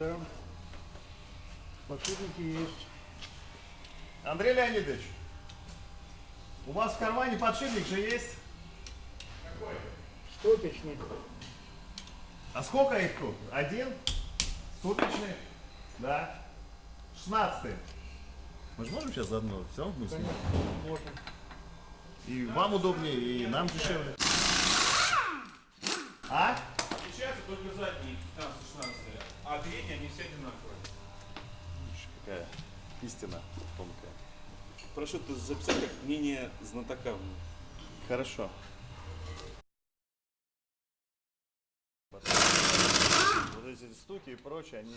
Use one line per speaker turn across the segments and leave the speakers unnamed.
Да. Подшипники есть.
Андрей Леонидович, у вас в кармане подшипник же есть?
Стопичный.
А сколько их тут? Один? Ступичный? Да. Шестнадцатый. Мы же можем сейчас заодно? Все равно.
Вот он.
И вам удобнее, и нам дешевле. А?
Отличаются только задние 15-16, а передние они все одинаковые.
Какая истина тонкая.
Прошу это записать как мнение знатока.
Хорошо. Вот эти стуки и прочее, они...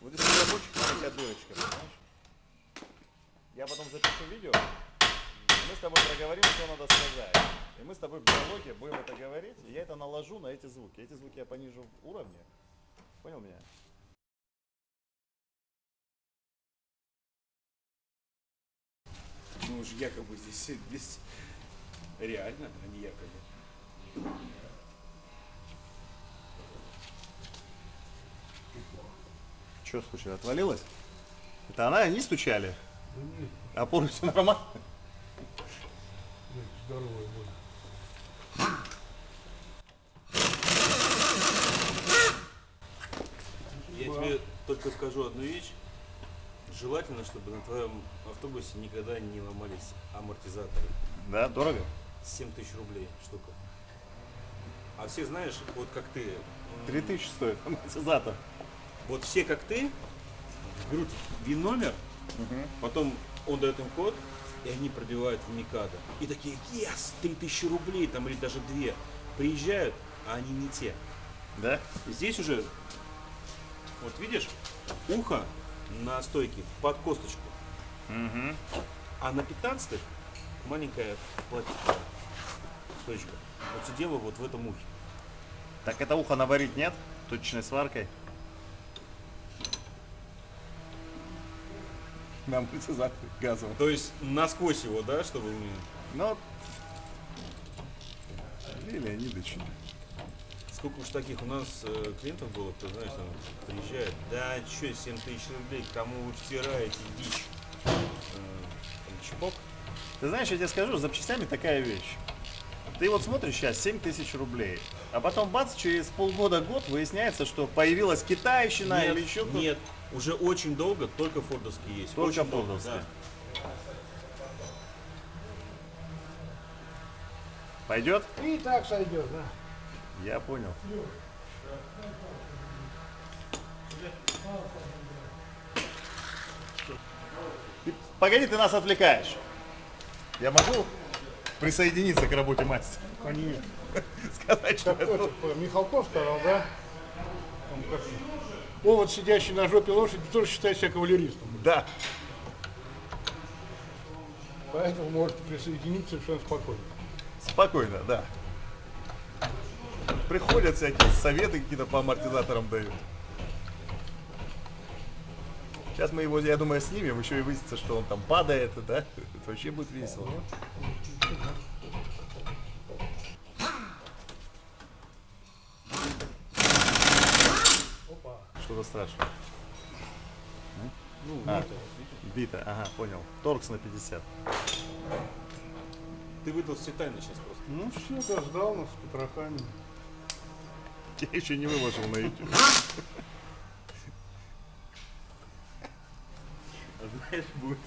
Вот здесь рабочих маленькая дырочка, понимаешь? Я потом запишу видео, мы с тобой проговорим, что надо сказать. И мы с тобой в диалоге будем это говорить, и я это наложу на эти звуки. Эти звуки я понижу в уровне. Понял меня?
Ну уж якобы здесь, здесь реально, а не якобы.
Что случилось? Отвалилось? Это она, они стучали? Опоры все нормально?
Здоровый будет.
Я тебе только скажу одну вещь. Желательно, чтобы на твоем автобусе никогда не ломались амортизаторы.
Да, дорого?
7 тысяч рублей штука. А все знаешь, вот как ты, м,
3000 стоит амортизатор.
вот все как ты, берут ВИН-номер, потом он дает им код, и они пробивают в Микадо. И такие, yes, 3000 рублей, там, или даже 2. Приезжают, а они не те.
Да?
Здесь уже, вот видишь, ухо на стойке под косточку. А на 15 маленькая пластиковая стойка. Вот все дело вот в этом ухе.
Так это ухо наварить нет? Точечной сваркой? На амортизатор газовый.
То есть насквозь его, да, чтобы...
Но... Андрей Леонидович.
Сколько уж таких у нас э, клиентов было, кто, знаешь, там приезжает, да что, 7 тысяч рублей, кому вы втираете дичь? Э, там, чпок.
Ты знаешь, я тебе скажу, с запчастями такая вещь. Ты вот смотришь сейчас 7 тысяч рублей, а потом бац, через полгода-год выясняется, что появилась китайщина
нет,
или еще кто-то.
нет, уже очень долго только фордовские есть.
Только
очень долго,
фордовские.
да.
Пойдет?
И так сойдет, да.
Я понял. Ты- погоди, ты нас отвлекаешь. Я могу присоединиться к работе мастера?
Конечно.
Сказать, что
Как
это...
Михалков сказал, да? Он как... Овод, сидящий на жопе лошади, тоже считает себя кавалеристом.
Да.
Поэтому можете присоединиться совершенно спокойно.
Спокойно, да. Приходят всякие советы какие-то по амортизаторам дают. Сейчас мы его, я думаю, снимем, еще и выяснится, что он там падает, да? Это вообще будет весело. Что-то страшное.
Ну,
А,
бита.
бита, ага, понял. Торкс на 50.
Ты выдал все тайны сейчас просто.
Ну все, да, сдал нас с потрохами.
Я еще не выложил на YouTube.
Знаешь, будет.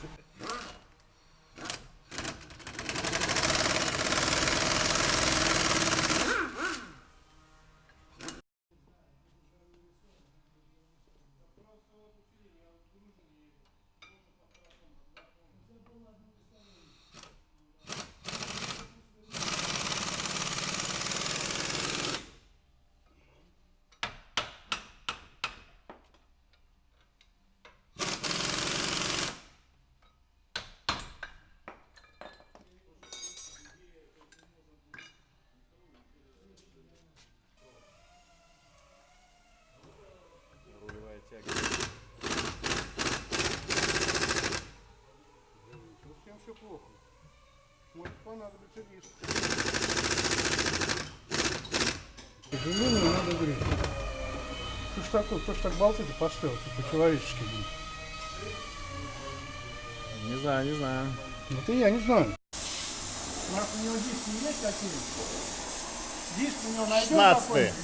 Все плохо. Может понадобится диск. К сожалению, надо греть. Ты ж такой, кто ж так болты-то поставил, по-человечески. блин.
Не знаю, не знаю.
Вот и я не знаю. Может, у него диски есть какие? Диск у него найдем
16
какой-нибудь?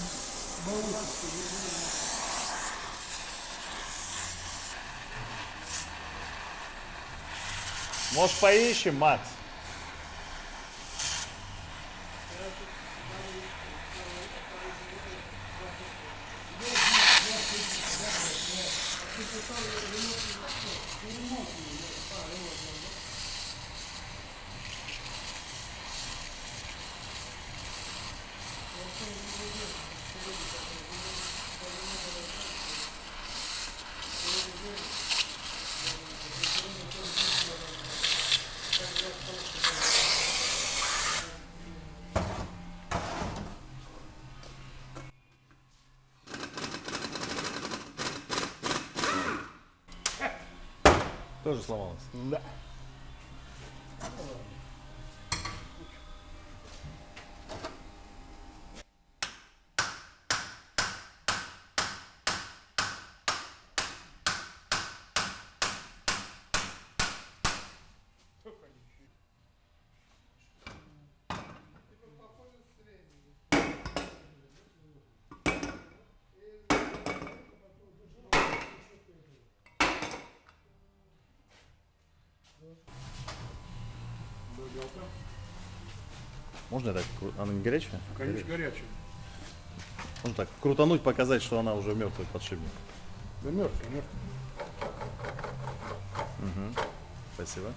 Может поищем, Макс? Тоже сломалось.
Да.
Можно так? Она не горячая?
Конечно, горячий.
Можно так крутануть, показать, что она уже мертвый подшипник.
Да мертвый, мертвый.
Спасибо.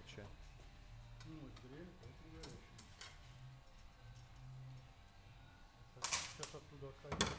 Горячая.
Сейчас оттуда отходить.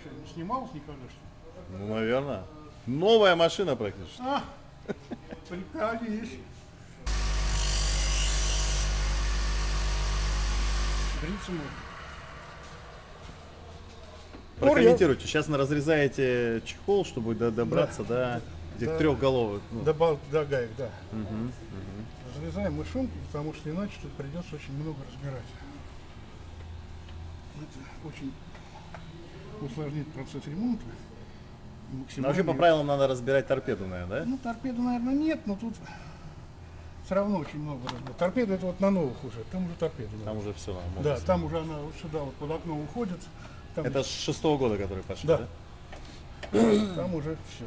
Что, не снималось никогда, что ли?
Ну, наверное. Новая машина практически.
А, приколись. Бриться можно.
Прокомментируйте. Сейчас на разрезаете чехол, чтобы до- добраться до этих
Да.
трехголовых. ну,
До, до гаек, да. Разрезаем мы шумки, потому что иначе тут придется очень много разбирать. Это очень усложнит процесс ремонта.
Ну,
Максимально-
вообще по правилам надо разбирать торпеду, наверное, да?
Ну, торпеду, наверное, нет, но тут все равно очень много разбирать. Торпеда это вот на новых уже, там уже торпеда.
Там уже все.
Да, там уже она вот сюда вот под окно уходит. Там,
Это с шестого года, который пошел,
Да.
да?
там уже все.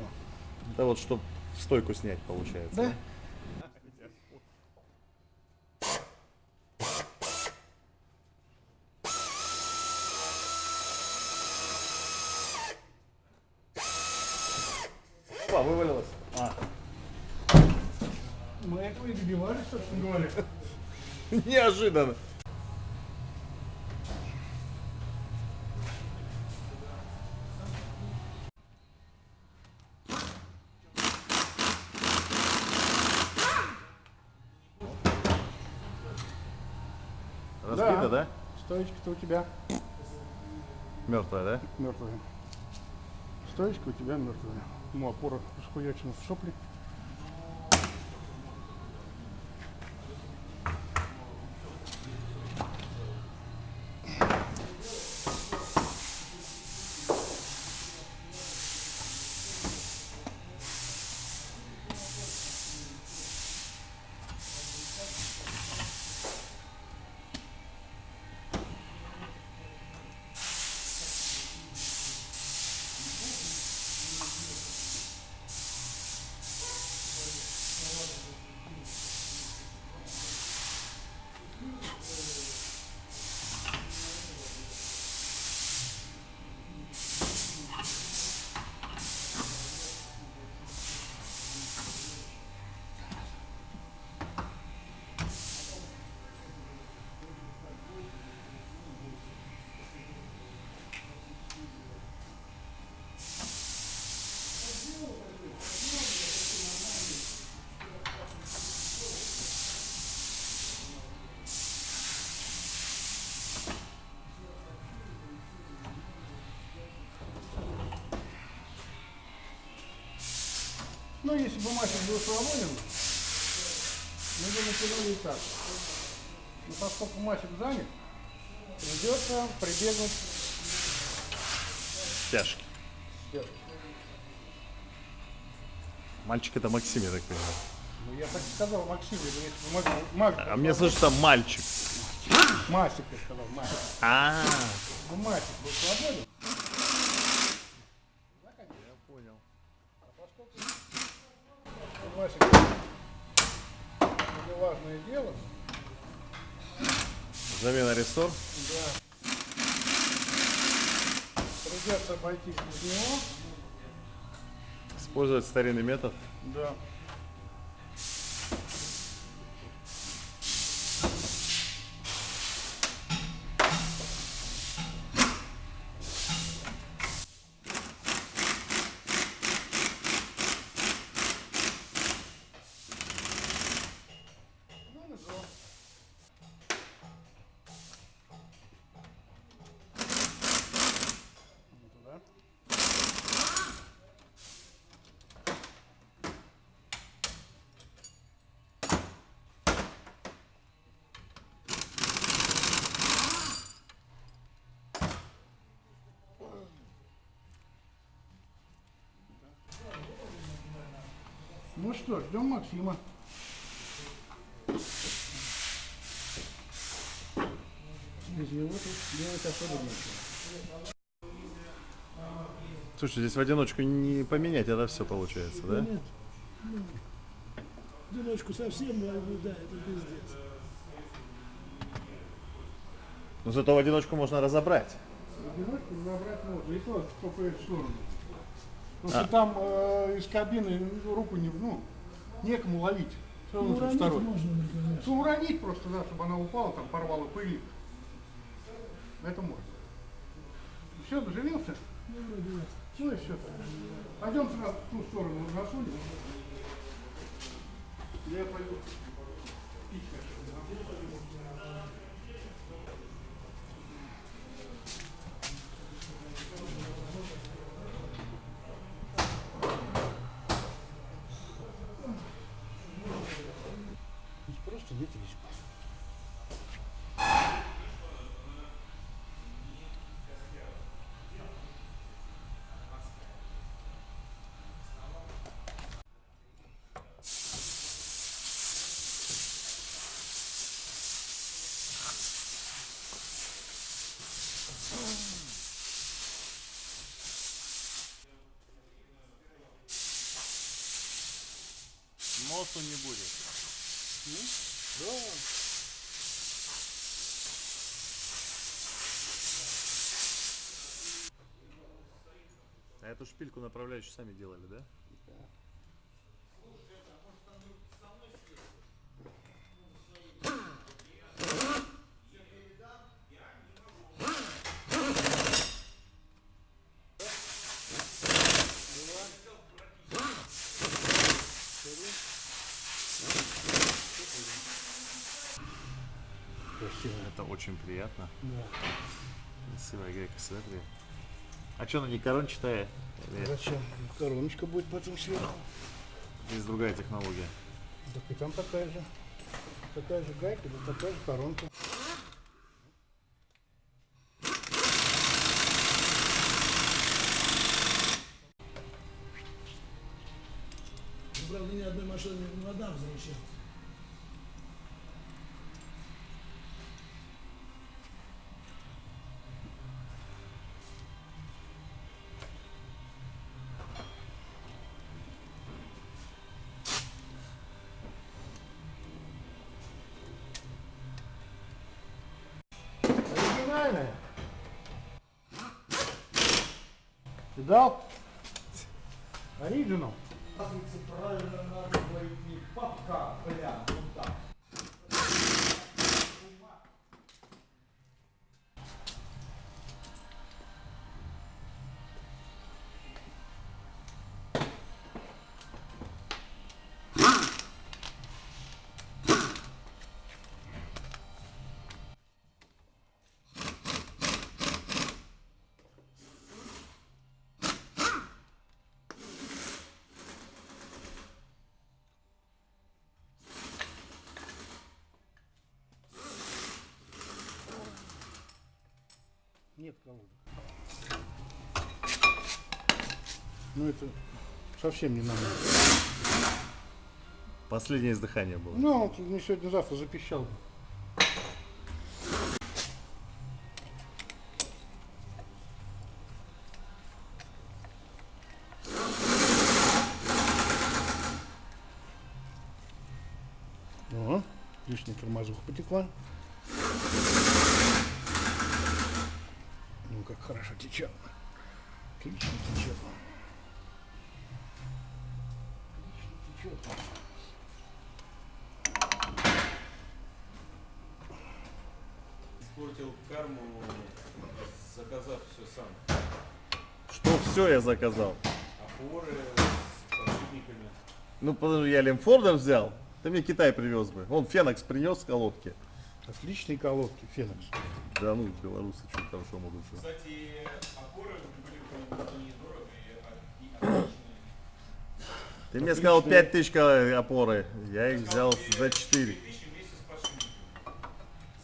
Это вот чтобы стойку снять, получается.
Да?
Опа, вывалилось. А.
Мы этого и добивались, собственно говоря.
Неожиданно. Разбито, да?
Стоечка-то у тебя
Мертвая, да?
мертвая. Стоечка у тебя мертвая. Ну, опора схуячена в сопли. Ну, если бы мастер был свободен, мы бы натянули и так. Но поскольку мастер занят, придется прибегнуть к стяжке.
Мальчик это Максим, я так понимаю.
Ну, я так и сказал Максиму, если бы Мак- Мак-
А мне слышится мальчик.
Масик, я сказал, Масик.
А,
Ну, Масик был свободен.
я понял.
Масик, это важное дело.
Замена рессор.
Придется обойтись без него.
Использовать старинный метод.
Да. Что, ждем Максима. Без него тут делать особо нечего.
Слушай, здесь в одиночку не поменять, это все получается, да?
Нет. Ну, одиночку совсем, да, да, это пиздец.
Но зато в одиночку можно разобрать.
Одиночку забрать можно, и то в эту сторону. Потому что там э, из кабины руку не, ну, некому ловить. Все
Ну, уронить
второй.
можно, ну.
Ну, уронить просто, да, чтобы она упала, там порвала пыль. Это можно. Все, доживился?
Ну, вроде да.
Ну и все. Пойдем сразу в ту сторону засунем. Я пойду. пить
Носу не будет. А эту шпильку направляющую сами делали, да? Это очень приятно. Красивая грека, смотри. А что, она не корончатая? Или
Зачем? Короночка будет потом сверху.
Здесь другая технология.
Так и там такая же. Такая же гайка, да такая же коронка. Оригинальная. Видал? Оригинал.
Правильно надо говорить не папка, бля,
нет колодок. Ну это совсем не надо.
Последнее издыхание было.
Ну, он мне сегодня-завтра запищал бы. О, лишняя тормозуха потекла. Ну, как хорошо течет. Отлично течет. Отлично течет.
Испортил карму, заказав все сам.
Что все я заказал?
Опоры с подшипниками.
Ну, подожди, я Лемфордом взял. Ты мне Китай привез бы. Он Фенокс принес с колодки.
Отличные колодки, Фенокс.
Да ну, белорусы что хорошо могут сделать.
Кстати, опоры были недорого и, и отличные.
Ты мне сказал 5000 ко- опоры. Я их взял за 4.
3000 вместе с подшипниками.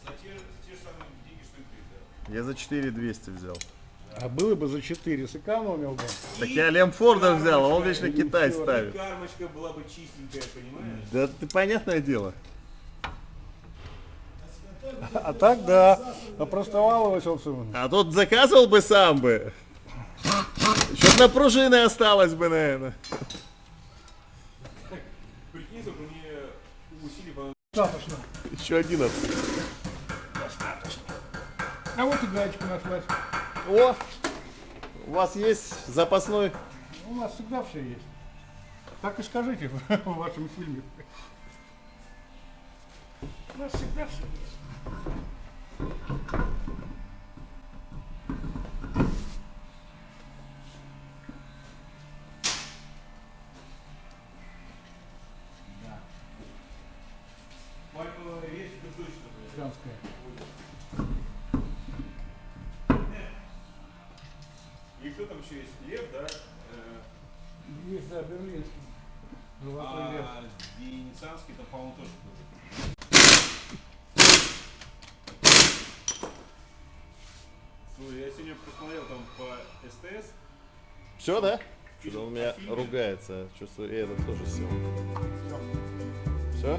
За те, за те же самые деньги, что и ты, да.
Я за 4200 взял.
А было бы за 4 сэкономил бы.
Так я Лемфорда взял, а он вечно Китай
И
ставит.
кармочка была бы чистенькая, понимаешь?
Да ты понятное дело.
А так да, опростоваловался он.
А тут заказывал бы сам бы. Чтоб на пружины осталось бы, наверное.
Прикинь, мне усилий.
Достаточно.
Еще 11.
А вот и гаечка нашлась.
О! У вас есть запасной?
У нас всегда все есть. Так и скажите в вашем фильме. У нас всегда все есть. Женская.
И кто там еще есть? Лев, да?
Есть, да, берлинский. Золотой лев.
А венецианский там, по-моему, тоже кто-то. Слушай, я сегодня посмотрел там по СТС.
Все, да? Что-то он меня
фильме.
ругается. Чувствую, и этот тоже сел. Все?